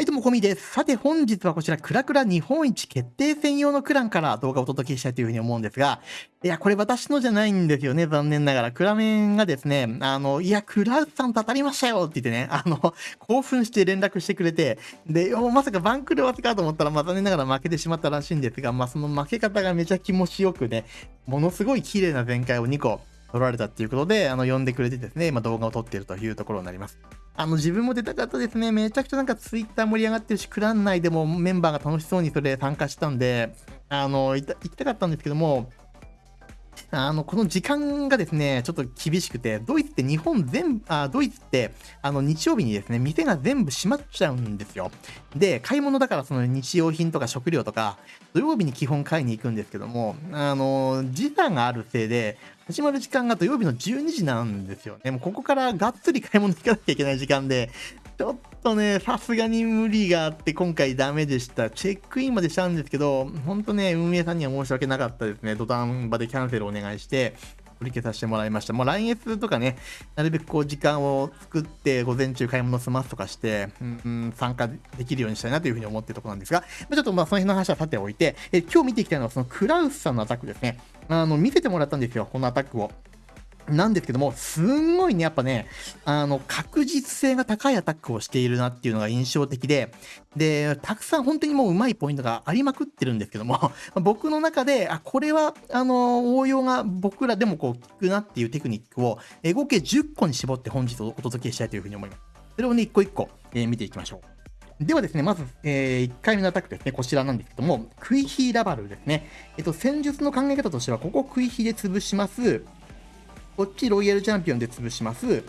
はい、どうも、こみです。さて、本日はこちら、クラクラ日本一決定戦用のクランから動画をお届けしたいというふうに思うんですが、いや、これ私のじゃないんですよね、残念ながら。クラメンがですね、あの、いや、クラウドさんと当たりましたよって言ってね、あの、興奮して連絡してくれて、で、まさかバンクルわせかと思ったら、まあ、残念ながら負けてしまったらしいんですが、まあ、その負け方がめちゃ気持ちよくね、ものすごい綺麗な展開を2個取られたっていうことで、あの、呼んでくれてですね、ま、動画を撮っているというところになります。あの、自分も出たかったですね。めちゃくちゃなんかツイッター盛り上がってるし、クラン内でもメンバーが楽しそうにそれ参加したんで、あの、行きたかったんですけども、あの、この時間がですね、ちょっと厳しくて、ドイツって日本全、あ、ドイツって、あの、日曜日にですね、店が全部閉まっちゃうんですよ。で、買い物だからその日用品とか食料とか、土曜日に基本買いに行くんですけども、あの、時差があるせいで、始まる時間が土曜日の12時なんですよね。もうここからがっつり買い物行かなきゃいけない時間で、ちょっととね、さすがに無理があって今回ダメでした。チェックインまでしたんですけど、ほんとね、運営さんには申し訳なかったですね。土壇場でキャンセルお願いして、取り消させてもらいました。もう来月とかね、なるべくこう時間を作って午前中買い物済ますとかして、うんん、参加できるようにしたいなというふうに思ってるところなんですが、ちょっとまあその辺の話はさておいて、え今日見ていきたいのはそのクラウスさんのアタックですね。あの、見せてもらったんですよ、このアタックを。なんですけども、すんごいね、やっぱね、あの、確実性が高いアタックをしているなっていうのが印象的で、で、たくさん本当にもう上手いポイントがありまくってるんですけども、僕の中で、あ、これは、あの、応用が僕らでもこう、効くなっていうテクニックを、え合計10個に絞って本日お届けしたいというふうに思います。それをね、一個一個、えー、見ていきましょう。ではですね、まず、えー、1回目のアタックですね、こちらなんですけども、クイヒーラバルですね。えっと、戦術の考え方としては、ここクイヒーで潰します。こっちロイヤルチャンピオンで潰します。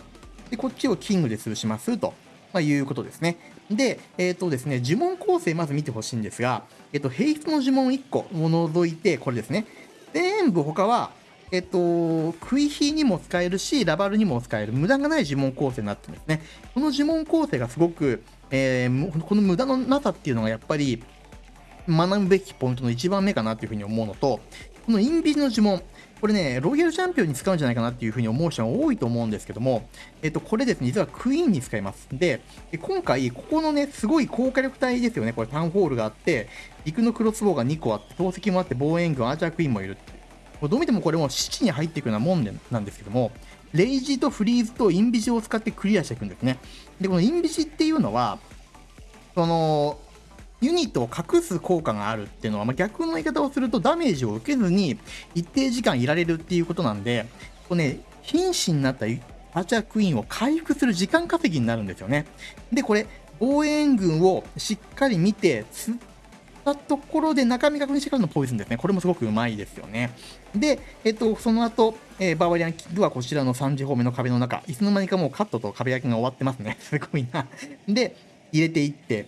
で、こっちをキングで潰しますと。まあ、いうことですね。で、えっ、ー、とですね、呪文構成まず見てほしいんですが、えっ、ー、と、平出の呪文1個を除いて、これですね。全部他は、えっ、ー、と、クイヒにも使えるし、ラバルにも使える、無駄がない呪文構成になってるんですね。この呪文構成がすごく、えー、この無駄のなさっていうのがやっぱり、学ぶべきポイントの一番目かなというふうに思うのと、このインビジの呪文、これね、ロイヤルチャンピオンに使うんじゃないかなっていうふうに思う人が多いと思うんですけども、えっと、これですね、実はクイーンに使います。で、今回、ここのね、すごい高火力帯ですよね。これタウンホールがあって、陸のクロスボウが2個あって、投石もあって、防衛軍、アーチャークイーンもいる。これどう見てもこれも七地に入っていくようなもんでなんですけども、レイジとフリーズとインビジを使ってクリアしていくんですね。で、このインビジっていうのは、その、ユニットを隠す効果があるっていうのは、まあ、逆の言い方をするとダメージを受けずに一定時間いられるっていうことなんで、こうね、瀕死になったアーチャークイーンを回復する時間稼ぎになるんですよね。で、これ、防衛軍をしっかり見て、釣ったところで中身確認してからのポイズンですね。これもすごくうまいですよね。で、えっと、その後、えー、バーバリアンキックはこちらの3次方面の壁の中、いつの間にかもうカットと壁焼きが終わってますね。すごいな。で、入れていって、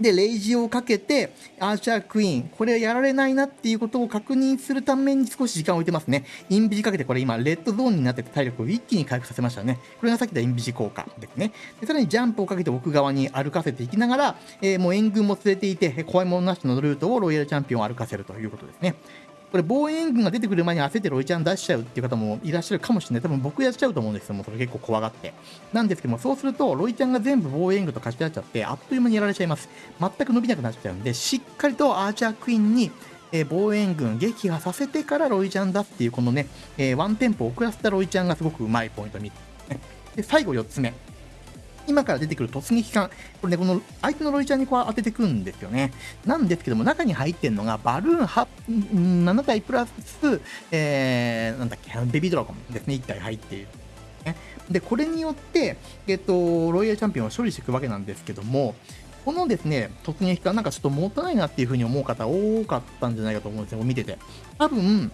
で、レイジをかけて、アーチャークイーン、これやられないなっていうことを確認するために少し時間を置いてますね。インビジかけて、これ今、レッドゾーンになってて体力を一気に回復させましたね。これがさっき言ったインビジ効果ですね。でさらにジャンプをかけて奥側に歩かせていきながら、えー、もう援軍も連れていて、怖いものなしのルートをロイヤルチャンピオンを歩かせるということですね。これ防衛軍が出てくる前に焦ってロイちゃん出しちゃうっていう方もいらっしゃるかもしれない。多分僕やっちゃうと思うんですけども、それ結構怖がって。なんですけども、そうすると、ロイちゃんが全部防衛軍と貸し出しちゃって、あっという間にやられちゃいます。全く伸びなくなっちゃうんで、しっかりとアーチャークイーンに、えー、防衛軍撃破させてからロイちゃんだっていう、このね、えー、ワンテンポ遅らせたロイちゃんがすごくうまいポイントに。で、最後4つ目。今から出てくる突撃艦、これね、この相手のロイちゃんにこう当ててくんですよね。なんですけども、中に入ってるのが、バルーン8 7体プラス、えー、なんだっけ、ベビードラゴンですね、1体入っている。で、これによって、えっと、ロイヤルチャンピオンを処理していくわけなんですけども、このですね、突撃艦なんかちょっともったいないなっていうふうに思う方多かったんじゃないかと思うんですよ、見てて。多分、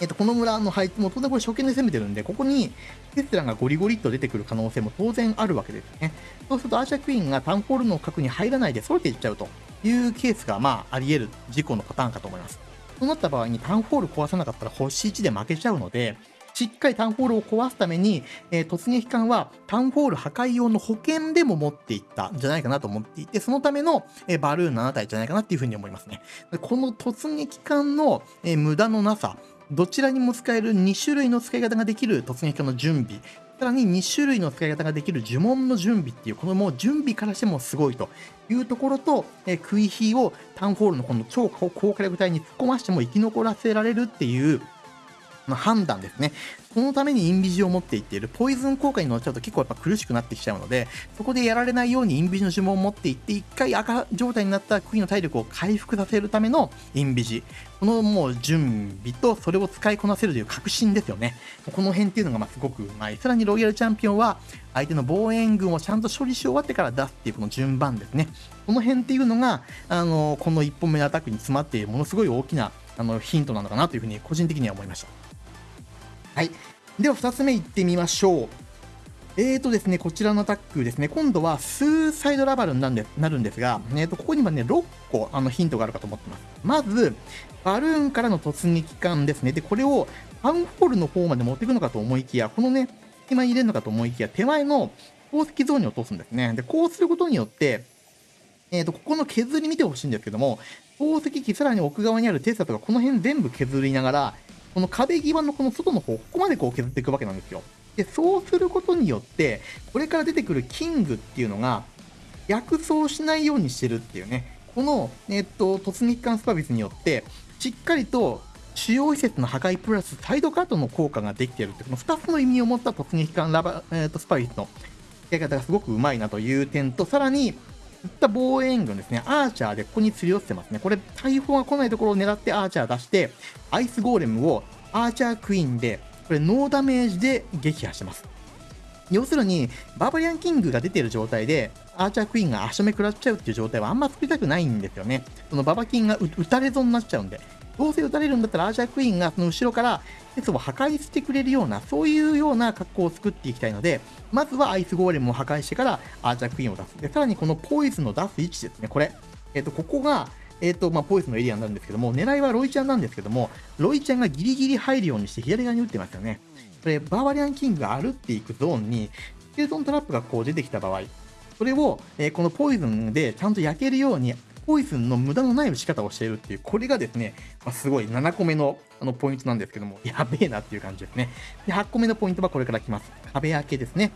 えっと、この村の配置も当然これ初見で攻めてるんで、ここにテスラがゴリゴリっと出てくる可能性も当然あるわけですね。そうするとアーシャークイーンがタウンホールの核に入らないで揃えていっちゃうというケースが、まあ、あり得る事故のパターンかと思います。そうなった場合にタウンホール壊さなかったら星1で負けちゃうので、しっかりタウンホールを壊すために、えー、突撃艦はタウンホール破壊用の保険でも持っていったんじゃないかなと思っていて、そのための、えー、バルーン7体じゃないかなっていうふうに思いますね。この突撃艦の、えー、無駄のなさ、どちらにも使える2種類の使い方ができる突撃の準備。さらに2種類の使い方ができる呪文の準備っていう、このもう準備からしてもすごいというところと、えー、クイヒーをタウンホールのこの超高火力帯に突っ込ましても生き残らせられるっていう、判断ですね。そのためにインビジを持っていっている。ポイズン効果に乗っちゃうと結構やっぱ苦しくなってきちゃうので、そこでやられないようにインビジの呪文を持っていって、一回赤状態になったクイーンの体力を回復させるためのインビジ。このもう準備とそれを使いこなせるという確信ですよね。この辺っていうのがますごくうまい。さらにロイヤルチャンピオンは相手の防衛軍をちゃんと処理し終わってから出すっていうこの順番ですね。この辺っていうのが、あのこの1本目のアタックに詰まっているものすごい大きなあのヒントなのかなというふうに個人的には思いました。はい。では2つ目いってみましょう。えーとですね、こちらのアタックですね、今度はスーサイドラバルになるんですが、えー、とここにはね、6個あのヒントがあるかと思ってます。まず、バルーンからの突撃艦ですね。で、これをタウンホールの方まで持っていくのかと思いきや、このね、隙間に入れるのかと思いきや、手前の宝石ゾーンに落とすんですね。で、こうすることによって、えー、とここの削り見てほしいんですけども、宝石機、さらに奥側にあるテスタとか、この辺全部削りながら、この壁際のこの外の方、ここまでこう削っていくわけなんですよ。で、そうすることによって、これから出てくるキングっていうのが、逆走しないようにしてるっていうね、この、えっと、突撃艦スパビスによって、しっかりと主要施設の破壊プラスサイドカットの効果ができているって、この2つの意味を持った突撃艦ラバ、えっと、スパビスの使い方がすごくうまいなという点と、さらに、った防衛軍ですね、アーチャーでここに釣り寄せてますね。これ、大砲が来ないところを狙ってアーチャー出して、アイスゴーレムをアーチャークイーンで、これノーダメージで撃破してます。要するに、バーバリアンキングが出ている状態で、アーチャークイーンが足止め食らっちゃうっていう状態はあんま作りたくないんですよね。そのババキンが撃たれ損になっちゃうんで。どうせ撃たれるんだったらアーチャークイーンがその後ろから鉄を破壊してくれるような、そういうような格好を作っていきたいので、まずはアイスゴーレムを破壊してからアーチャークイーンを出す。で、さらにこのポイズンの出す位置ですね、これ。えっ、と、ここが、えっ、と、まあ、ポイズンのエリアになるんですけども、狙いはロイちゃんなんですけども、ロイちゃんがギリギリ入るようにして左側に打ってますよね。これ、バーバリアンキングが歩っていくゾーンに、スケルトントラップがこう出てきた場合、それを、えー、このポイズンでちゃんと焼けるように、ポイズンの無駄のない打ち方をしているっていう、これがですね、まあ、すごい7個目のあのポイントなんですけども、やべえなっていう感じですね。で、8個目のポイントはこれから来ます。壁開けですね。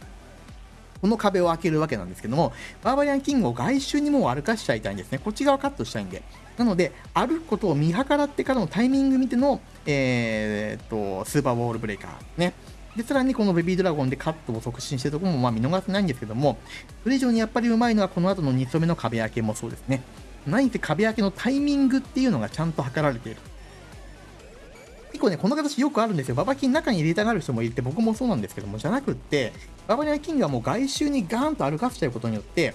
この壁を開けるわけなんですけども、バーバリアンキングを外周にもう歩かしちゃいたいんですね。こっち側カットしたいんで。なので、歩くことを見計らってからのタイミング見ての、えー、っと、スーパーボールブレーカーね。で、さらにこのベビードラゴンでカットを促進してるところもまあ見逃せないんですけども、それ以上にやっぱりうまいのはこの後の2層目の壁開けもそうですね。何せ壁開けのタイミングっていうのがちゃんと測られている。結構ね、この形よくあるんですよ。ババキン中に入れたがる人もいて、僕もそうなんですけども、じゃなくって、ババリアキングはもう外周にガーンと歩かせちゃうことによって、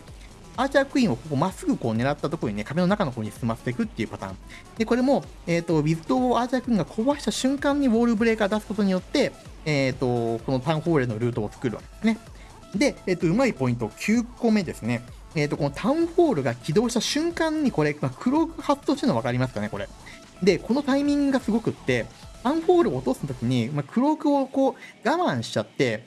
アーチャークイーンをここまっすぐこう狙ったところにね、壁の中の方に進ませていくっていうパターン。で、これも、えっ、ー、と、ウィズドをアーチャークイーンが壊した瞬間にウォールブレーカー出すことによって、えっ、ー、と、このタウンホールのルートを作るわけですね。で、えっ、ー、と、うまいポイント9個目ですね。えっ、と、このタウンホールが起動した瞬間にこれ、まあ、黒く発動してるの分かりますかね、これ。で、このタイミングがすごくって、アンホールを落とすときに、まあ、クロークをこう我慢しちゃって、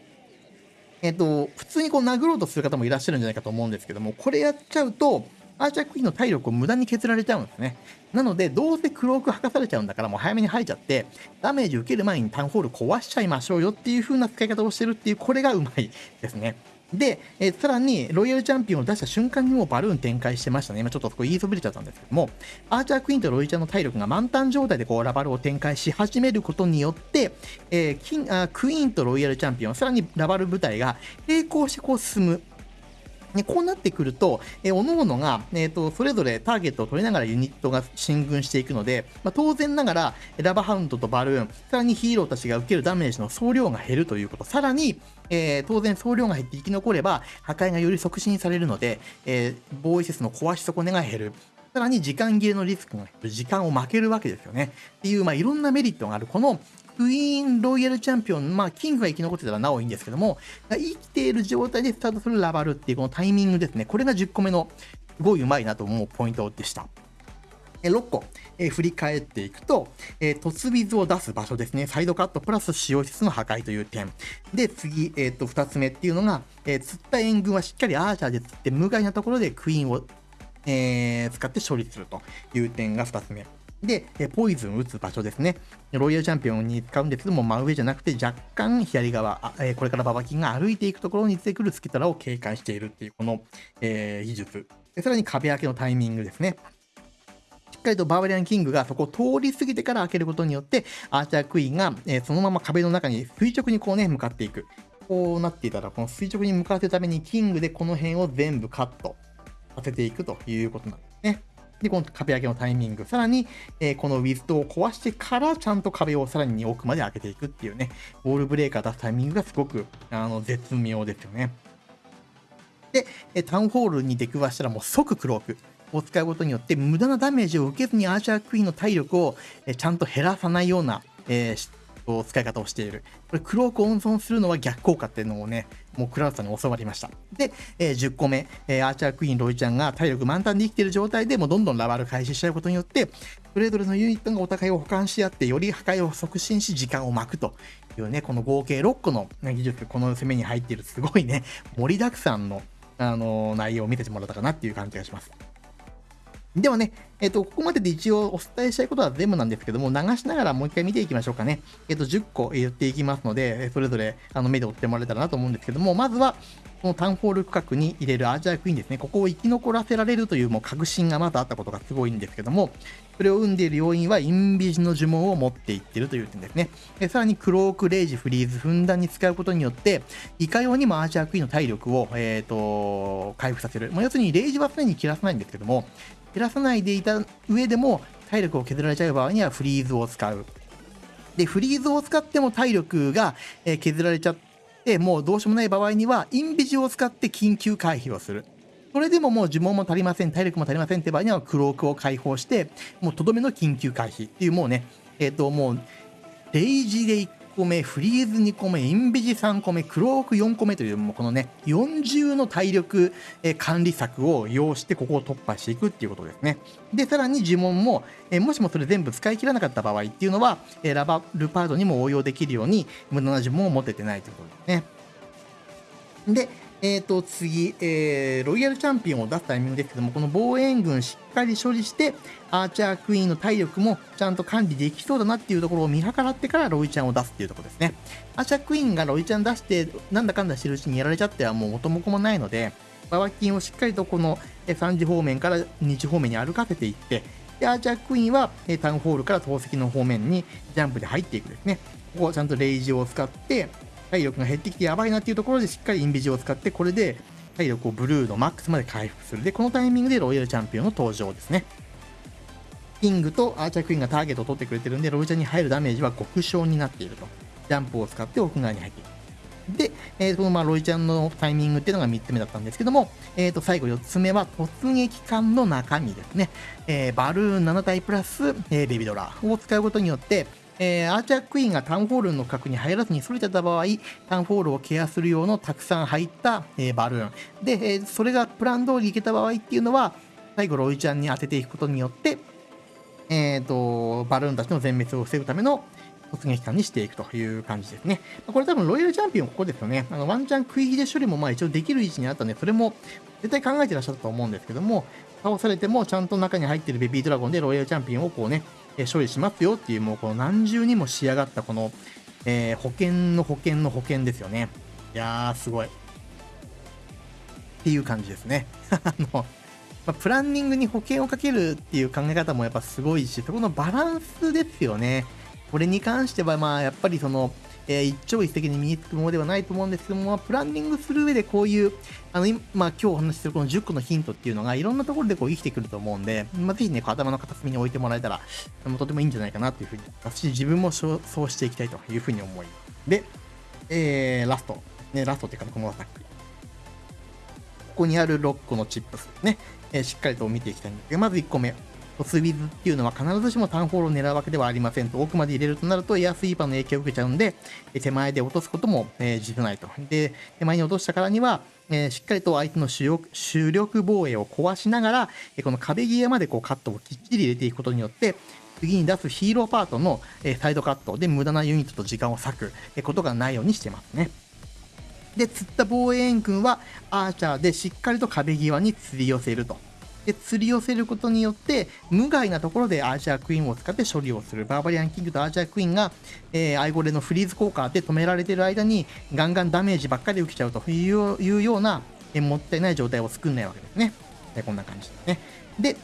えっ、ー、と、普通にこう殴ろうとする方もいらっしゃるんじゃないかと思うんですけども、これやっちゃうと、アーチャークイーンの体力を無駄に削られちゃうんですね。なので、どうせクローク吐かされちゃうんだから、もう早めに吐いちゃって、ダメージ受ける前にタウンホール壊しちゃいましょうよっていう風な使い方をしてるっていう、これがうまいですね。で、え、さらに、ロイヤルチャンピオンを出した瞬間にもうバルーン展開してましたね。今ちょっとそこ言いそびれちゃったんですけども、アーチャークイーンとロイヤルちゃんの体力が満タン状態でこうラバルを展開し始めることによって、えー、キンあクイーンとロイヤルチャンピオン、さらにラバル部隊が並行してこう進む。ね、こうなってくると、えー、各々が、えーと、それぞれターゲットを取りながらユニットが進軍していくので、まあ、当然ながら、ラバハウンドとバルーン、さらにヒーローたちが受けるダメージの総量が減るということ、さらに、えー、当然総量が減って生き残れば、破壊がより促進されるので、えー、防衛施設の壊し損ねが減る。さらに時間切れのリスクが減る。時間を負けるわけですよね。っていう、まあ、いろんなメリットがある。このクイーンロイヤルチャンピオン、まあ、キングが生き残ってたらなおいいんですけども、生きている状態でスタートするラバルっていうこのタイミングですね。これが10個目のすごいうまいなと思うポイントでした。6個、え、振り返っていくと、えー、突水を出す場所ですね。サイドカットプラス使用施設の破壊という点。で、次、えっ、と、2つ目っていうのが、えー、釣った援軍はしっかりアーチャーで釣って、無害なところでクイーンを、えー、使って処理するという点が2つ目。で、ポイズン打つ場所ですね。ロイヤルチャンピオンに使うんですけども、真上じゃなくて若干左側、えこれからババキンが歩いていくところに出てくるスキトラを警戒しているっていう、この、えー、技術。さらに壁開けのタイミングですね。しっかりとバーバリアンキングがそこを通り過ぎてから開けることによって、アーチャークイーンが、え、そのまま壁の中に垂直にこうね、向かっていく。こうなっていたら、この垂直に向かわせるためにキングでこの辺を全部カットさせていくということなんですね。で、この壁上げのタイミング、さらに、えー、このウィズドを壊してからちゃんと壁をさらに奥まで開けていくっていうね、ウォールブレーカー出すタイミングがすごくあの絶妙ですよね。で、タウンホールに出くわしたらもう即クロークを使うことによって無駄なダメージを受けずにアーチャークイーンの体力をちゃんと減らさないような、えー、使い方をしている。これ、クロークを温存するのは逆効果っていうのをね、もうクラウドさんに教わりました。で、えー、10個目、えー、アーチャークイーン、ロイちゃんが体力満タンで生きている状態でもうどんどんラバル開始しちゃうことによって、それぞれのユニットがお互いを補完し合って、より破壊を促進し、時間を巻くというね、この合計6個の技術、この攻めに入っている、すごいね、盛りだくさんの、あのー、内容を見せてもらったかなっていう感じがします。ではね、えっ、と、ここまでで一応お伝えしたいことは全部なんですけども、流しながらもう一回見ていきましょうかね。えっ、と、10個言っていきますので、それぞれあの目で追ってもらえたらなと思うんですけども、まずは、このタウンホール区画に入れるアーチャークイーンですね。ここを生き残らせられるというもう確信がまだあったことがすごいんですけども、それを生んでいる要因はインビジの呪文を持っていってるという点ですね。さらにクローク、レイジ、フリーズ、ふんだんに使うことによって、いかようにもアーチャークイーンの体力を、えーと、回復させる。まあ、要するにレイジは常に切らさないんですけども、減らさないでいた上でも体力を削られちゃう場合にはフリーズを使う。で、フリーズを使っても体力が削られちゃって、もうどうしようもない場合には、インビジを使って緊急回避をする。それでももう呪文も足りません、体力も足りませんって場合には、クロークを解放して、もうとどめの緊急回避っていう、もうね、えっ、ー、と、もう、デイジで個目、フリーズ2個目、インビジ3個目、クローク4個目という、もうこのね、40の体力、管理策を要して、ここを突破していくっていうことですね。で、さらに呪文も、えもしもそれ全部使い切らなかった場合っていうのは、えラバルパードにも応用できるように、無駄な呪文を持ててないということですね。で、えっ、ー、と、次、えー、ロイヤルチャンピオンを出すタイミングですけども、この防衛軍しっかり処理して、アーチャークイーンの体力もちゃんと管理できそうだなっていうところを見計らってからロイちゃんを出すっていうところですね。アーチャークイーンがロイちゃん出して、なんだかんだしてるうちにやられちゃってはもう元も子もないので、ババキンをしっかりとこの3時方面から2時方面に歩かせていって、で、アーチャークイーンはタウンホールから投石の方面にジャンプで入っていくですね。ここをちゃんとレイジを使って、体力が減ってきてやばいなっていうところでしっかりインビジを使ってこれで体力をブルーのマックスまで回復する。でこのタイミングでロイヤルチャンピオンの登場ですね。キングとアーチャークイーンがターゲットを取ってくれてるんでロイちゃんに入るダメージは極小になっていると。ジャンプを使って奥側に入っているで、えー、このまあロイちゃんのタイミングっていうのが3つ目だったんですけども、えー、と最後4つ目は突撃艦の中身ですね。えー、バルーン7体プラス、えー、ベビドラを使うことによって、えー、アーチャークイーンがタウンホールの角に入らずにそれてた場合、タウンホールをケアする用のたくさん入った、えー、バルーン。で、えー、それがプラン通りいけた場合っていうのは、最後ロイちゃんに当てていくことによって、えっ、ー、と、バルーンたちの全滅を防ぐための突撃艦にしていくという感じですね。これ多分ロイヤルチャンピオンここですよね。あのワンチャン食い切れ処理もまあ一応できる位置にあったんで、それも絶対考えてらっしゃったと思うんですけども、倒されてもちゃんと中に入ってるベビードラゴンでロイヤルチャンピオンをこうね、え処理しますよっていう、もうこの何重にも仕上がったこの、えー、保険の保険の保険ですよね。いやー、すごい。っていう感じですね。あの、まあ、プランニングに保険をかけるっていう考え方もやっぱすごいし、そこのバランスですよね。これに関しては、まあ、やっぱりその、えー、一朝一夕に身につくものではないと思うんですけども、プランニングする上でこういう、あの、今、まあ、今日お話しするこの10個のヒントっていうのが、いろんなところでこう生きてくると思うんで、まあ、ぜひね、頭の片隅に置いてもらえたら、とてもいいんじゃないかなというふうに、私自分もそうしていきたいというふうに思います。で、えー、ラスト。ね、ラストっていうか、このアタック。ここにある6個のチップスね、えー、しっかりと見ていきたいんですけど、まず1個目。スウィズっていうのは必ずしもタウンホールを狙うわけではありませんと、奥まで入れるとなるとエアスイーパーの影響を受けちゃうんで、手前で落とすことも、えー、実ないと。で、手前に落としたからには、えー、しっかりと相手の主力主力防衛を壊しながら、えこの壁際までこうカットをきっちり入れていくことによって、次に出すヒーローパートの、えサイドカットで無駄なユニットと時間を割く、えことがないようにしてますね。で、釣った防衛軍はアーチャーでしっかりと壁際に釣り寄せると。で、釣り寄せることによって、無害なところでアーチャークイーンを使って処理をする。バーバリアンキングとアーチャークイーンが、えー、アイゴレのフリーズ効果で止められてる間に、ガンガンダメージばっかり受けちゃうというような、えー、もったいない状態を作んないわけですね。でこんな感じですね。で、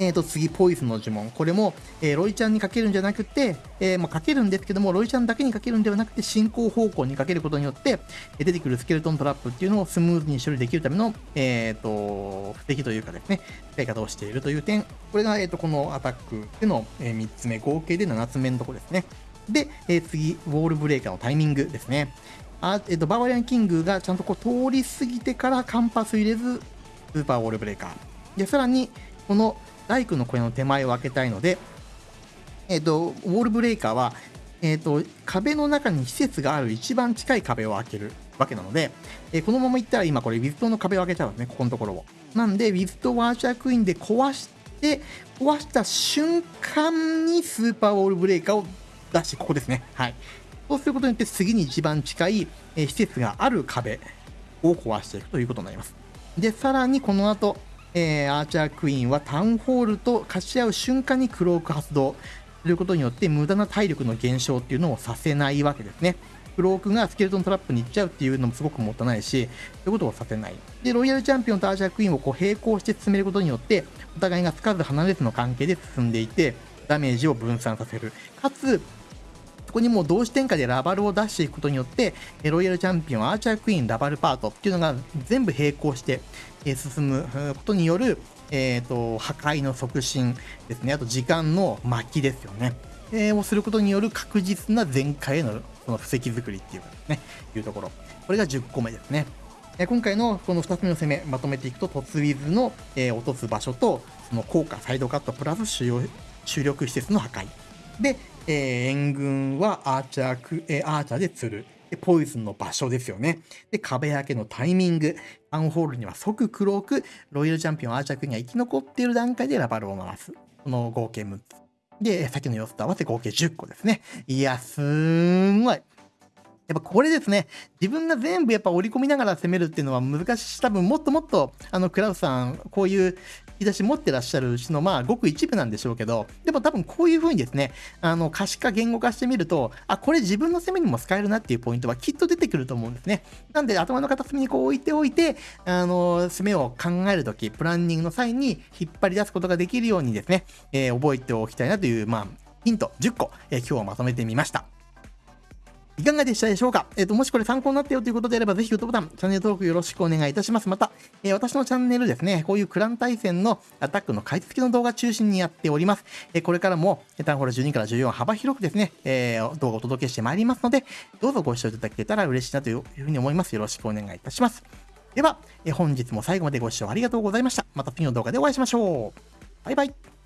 えー、と次、ポイズの呪文。これも、えー、ロイちゃんにかけるんじゃなくて、えー、まあ、かけるんですけども、ロイちゃんだけにかけるんではなくて、進行方向にかけることによって、え出てくるスケルトントラップっていうのをスムーズに処理できるための、えっ、と、布石というかですね、使い方をしているという点。これが、えっ、と、このアタックでの、え3つ目、合計で7つ目のところですね。で、え次、ウォールブレーカーのタイミングですね。あえっ、と、バーバリアンキングがちゃんとこう通り過ぎてからカンパス入れず、スーパーウォールブレーカー。で、さらに、この大工の小屋の手前を開けたいので、えっ、と、ウォールブレーカーは、えっ、と、壁の中に施設がある一番近い壁を開けるわけなので、えー、このままいったら今これウィズトの壁を開けちゃうんですね、ここのところを。なんで、ウィズトワーチャークイーンで壊して、壊した瞬間にスーパーウォールブレーカーを出して、ここですね。はい。そうすることによって次に一番近い、え施設がある壁を壊していくということになります。で、さらにこの後、えー、アーチャークイーンはタウンホールと貸し合う瞬間にクローク発動することによって無駄な体力の減少っていうのをさせないわけですね。クロークがスケルトントラップに行っちゃうっていうのもすごくもったいないし、そういうことをさせない。で、ロイヤルチャンピオンとアーチャークイーンをこう並行して進めることによって、お互いがつかず離れずの関係で進んでいて、ダメージを分散させる。かつ、そこにもう同時展開でラバルを出していくことによって、ロイヤルチャンピオン、アーチャークイーン、ラバルパートっていうのが全部並行して進むことによる、えーと、破壊の促進ですね、あと時間の巻きですよね。えー、をすることによる確実な全開へのその布石作りっていうかですね、いうところ。これが10個目ですね。え今回のこの2つ目の攻め、まとめていくと、突ウィズの、えー、落とす場所と、その効果、サイドカットプラス主要主力施設の破壊。で、えー、援軍はアーチャーク、えー、アーチャーで釣る。で、ポイズンの場所ですよね。で、壁開けのタイミング。アンホールには即黒く、ロイヤルチャンピオンアーチャークが生き残っている段階でラバルを回す。この合計6つ。で、さっきの様子と合わせ合計10個ですね。いや、すんごい。やっぱこれですね、自分が全部やっぱ織り込みながら攻めるっていうのは難しいし。多分もっともっと、あの、クラウさん、こういう引き出し持ってらっしゃるうちの、まあ、ごく一部なんでしょうけど、でも多分こういう風にですね、あの、可視化、言語化してみると、あ、これ自分の攻めにも使えるなっていうポイントはきっと出てくると思うんですね。なんで、頭の片隅にこう置いておいて、あの、攻めを考えるとき、プランニングの際に引っ張り出すことができるようにですね、えー、覚えておきたいなという、まあ、ヒント10個、えー、今日はまとめてみました。いかがでしたでしょうか？えっ、ー、と、もしこれ参考になったよということであれば、ぜひグッドボタン、チャンネル登録よろしくお願いいたします。また、えー、私のチャンネルですね、こういうクラン対戦のアタックの解説の動画中心にやっております。えー、これからも、タンホール12から14幅広くですね、え動画をお届けしてまいりますので、どうぞご視聴いただけたら嬉しいなというふうに思います。よろしくお願いいたします。では、え本日も最後までご視聴ありがとうございました。また次の動画でお会いしましょう。バイバイ。